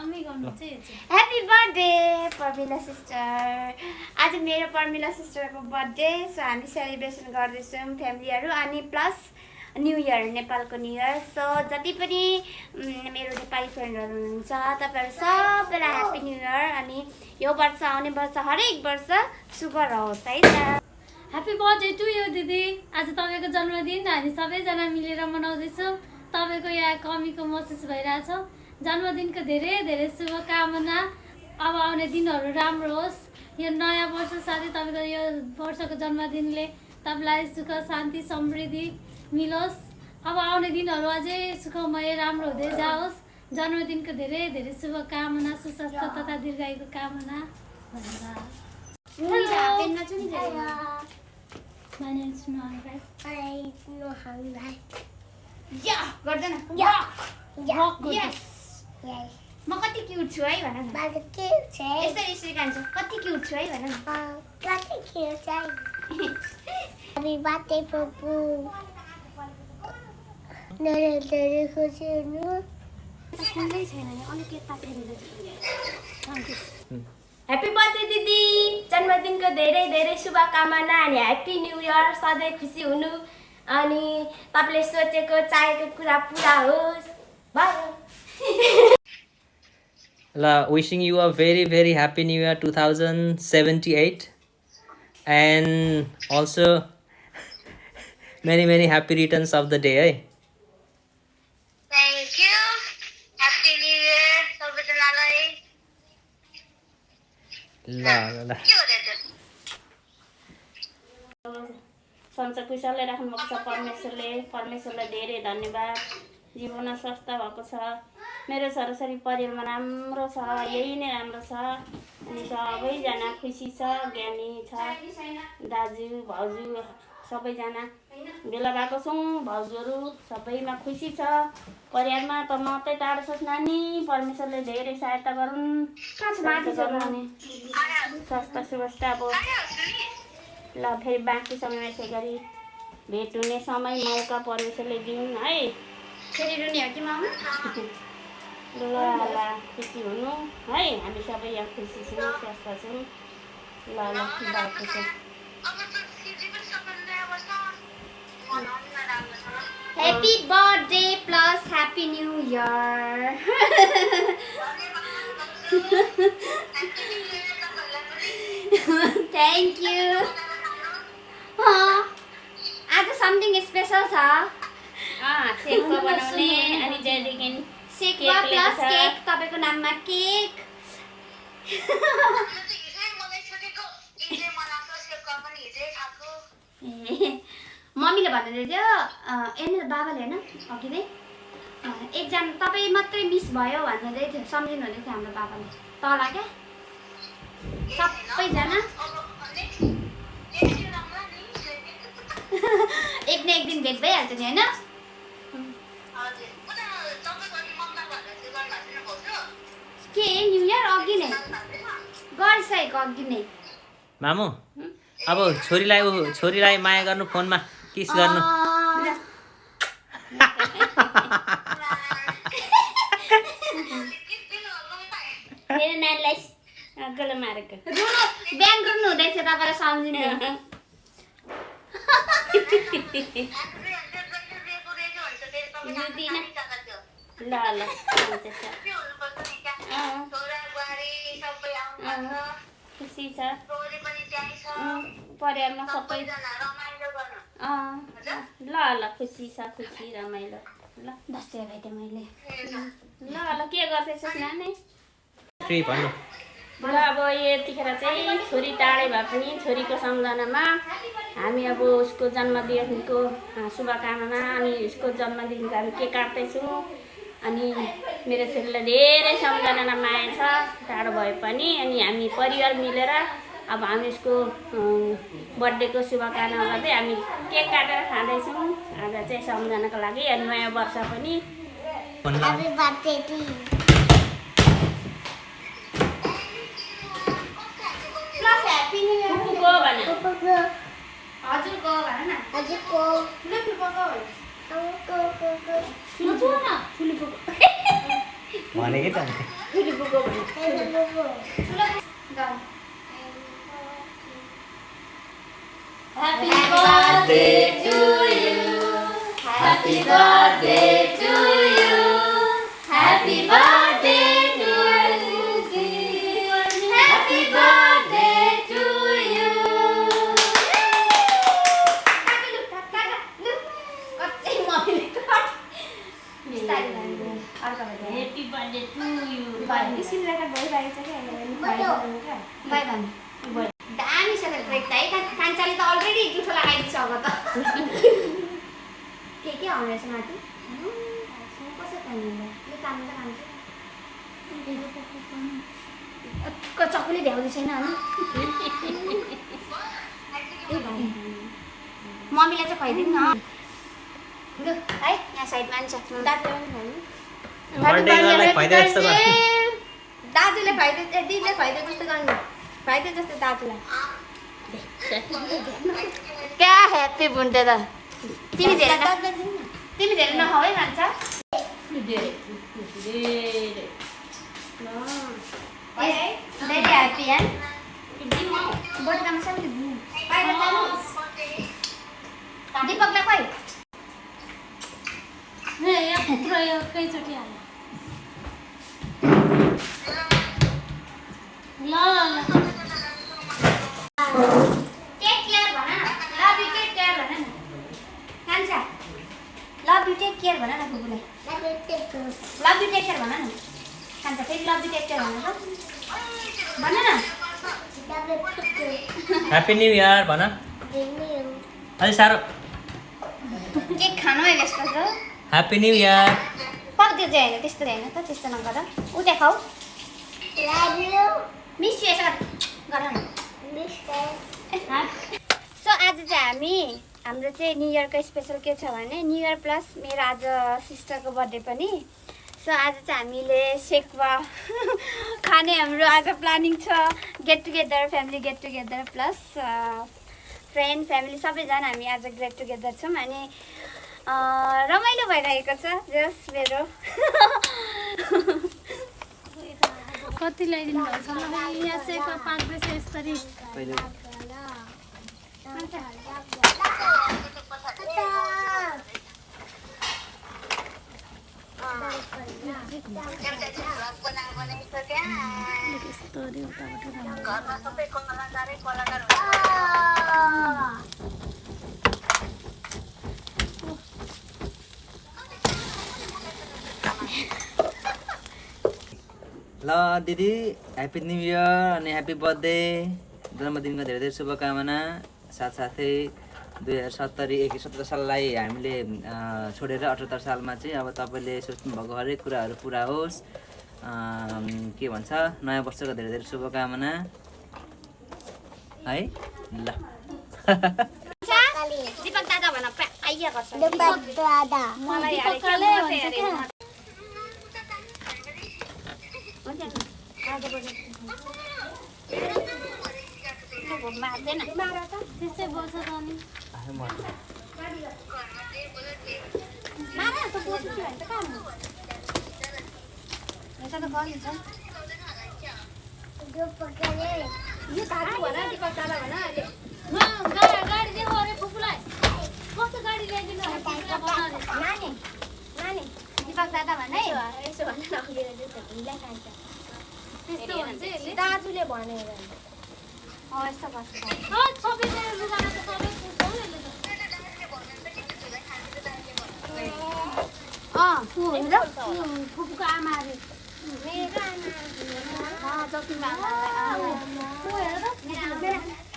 Happy birthday Parmila sister आज मेरो पर्मिला सिस्टरको बर्थडे सो हामी सेलिब्रेसन गर्दैछौँ फ्यामिलीहरू अनि प्लस न्यु इयर नेपालको न्यु इयर सो जति पनि मेरो नेपाली फ्रेन्डहरू हुनुहुन्छ तपाईँहरू सबैलाई ह्याप्पी न्यु इयर अनि यो वर्ष आउने वर्ष हरेक वर्ष शुभ रहोस् है त। ह्याप्पी बर्थडे टु यो दिदी। आज तपाईँको जन्मदिन हामी सबैजना मिलेर मनाउँदैछौँ। तपाईँको यहाँ कमीको महसुस भइरहेछ। जन्मदिनको धेरै धेरै शुभकामना। अब आउने दिनहरू राम्रो होस्। यो नयाँ वर्ष साथै तपाईँको यो वर्षको जन्मदिनले तपाईँलाई सुख शान्ति समृद्धि मिलोस्। अब आउने दिनहरू अझै सुखमय राम्रो हुँदै जाओस्। जन्मदिनको धेरै धेरै शुभकामना सुस्वास्थ्य तथा दीर्घायुको कामना। भनेर म कति क्युट छु है भन न। यसरी यसरी कान्छ कति क्युट छु है भन न। Happy birthday, Popo. धेरै धेरै खुसी हुनु। सुन्दै छैन नि अलिक यता फेरि ह्याप्पी बर्थडे दिदी। जन्मदिनको धेरै धेरै शुभकामना अनि ह्याप्पी न्यु इयर सधैँ खुसी हुनु। अनि तपाईँले सोचेको चाहेको कुरा पुरा होस्। भयो La, wishing you a very very happy new year 2078 and also many many happy returns of the day eh? You happy new year सबैजनालाई La, la, la. के हुँदैछ सन्चो कुशलले राख्नुभएको छ परमेश्वरले परमेश्वरलाई धेरै धन्यवाद जीवनमा स्वस्थ भएको छ मेरो छोराछोरी परिवारमा राम्रो छ यही नै राम्रो छ। अनि सबैजना खुसी छ ज्ञानी छ। दाजु भाउजू सबैजना भेला भएको छौँ। भाउजूहरू सबैमा खुसी छ। परिवारमा त मात्रै टाढो छ नानी। परमेश्वरले धेरै सहायता गरून्। स्वास्थ्य सुवस्था अब ल फेरि बाँकी समयमा यसै गरी भेट हुने समय मौका परमेश्वरले दिउन् है। फेरि रुने हो कि मामा? ल ल खुसी हुनु। है हामी सबै यहाँ खुसी छौँ स्वस्थ छौँ। ल ल भएको छ? Happy birthday plus happy new year thank you आज समथिङ स्पेसल छ? बनाउने अनि त्यहाँदेखि सेकमा प्लस केक तपाईँको नाममा केक मम्मीले भन्दै थियो एन बाबाले होइन अघि नै एकजना तपाईँ मात्रै मिस भयो भन्दै थियो सम्झिनु हुँदै थियो हाम्रो बाबाले। तल क्या? सबैजना। एक न एक दिन भेट भइहाल्छ नि होइन? के न्यु इयर अघि नै? गरिसकेको अघि नै। मामु अब छोरीलाई ऊ छोरीलाई माया गर्नु फोनमा किस गर्नु? मेरो नानीलाई गलो मारेको। रुनु बिहान रुनु हुँदैछ तपाईँलाई सम्झिनु। ल ल हुन्छ। छ परिवारमा सबै ल ल खुसी छ खुसी रमाइलो ल दसैँ भेटेँ मैले ल ल के गर्दैछस् नानी ल अब यतिखेर चाहिँ छोरी टाढै भए पनि छोरीको सम्झनामा हामी अब उसको जन्मदिनको शुभकामना अनि उसको जन्मदिनको हामी केक काट्दैछौँ अनि मेरो छोरीलाई धेरै सम्झना माया छ टाढो भए पनि। अनि हामी परिवार मिलेर अब हामी उसको बर्थडेको शुभकामना गर्दै हामी केक काटेर खाँदैछौँ। आज चाहिँ सम्झनाको लागि अनि नयाँ वर्ष पनि। हजुर మనకి Happy birthday to you. Happy birthday to you. के के आउने रहेछ माथि यो त भ्याउँदै छैन होला मम्मीलाई चाहिँ खुवाइदिनु न है यहाँ साइडमा नि छ दाजुले खुवाइदियो ए दिदीले खुवाइदियो जस्तो गर्नु खुवाइदियो जस्तो दाजुलाई क्या ह्याप्पी बुन्टे त तिमी धेरै न- तिमी धेरै नखाऊ है खान्छ भेरी ह्याप्पी है बर्थडेमा सबैले बाहिर जानुहोस् दिपकलाई खोइ हे, यत्रो एकैचोटि हाल ल ल ल टेक केयर भन न लभ यु टेक केयर भन न कान्छा लभ यु टेक केयर भन न कुकुरलाई लभ यु टेक केयर भन न कान्छा फेरि लभ यु टेक केयर भन त भन न ह्याप्पी न्यु इयर भन। अलि साह्रो। केक खानु है यस्तो छ ह्याप्पी न्यु इयर पक त्यो चाहिँ होइन त्यस्तो चाहिँ होइन त त्यस्तो नगर। उता खाऊ मिस सो आज चाहिँ हामी हाम्रो चाहिँ न्यु इयरको स्पेसल के छ भने न्यु इयर प्लस मेरो आज सिस्टरको बर्थडे पनि। आज चाहिँ हामीले सेक्वा खाने हाम्रो आज प्लानिङ छ। Get together family get together plus friend family सबैजना हामी आज गेट टुगेदर छौँ अनि रमाइलो भइरहेको छ जस मेरो। कति ल्याइदिनु भएको छ? मलाई यहाँ चाहिँ पाँच पैसा यसरी। ल दिदी ह्याप्पी न्यु इयर अनि ह्याप्पी बर्थडे जन्मदिनको धेरै धेरै शुभकामना साथसाथै दुई हजार सत्तरी एक सत्र साललाई हामीले छोडेर अठहत्तर सालमा चाहिँ अब तपाईँले सोच्नुभएको हरेक कुराहरू पुरा होस्। के भन्छ नयाँ वर्षको धेरै धेरै शुभकामना। है? ल। दिपक गर्छ त अनि गाडी दिएको अरे फुपूलाई कस्तो गाडी ल्याइदिनु। नानी नानी। दिपक दादा भन है यसो भन दाजुले भनेर यस्तो फुपूको आमा अरे मेरो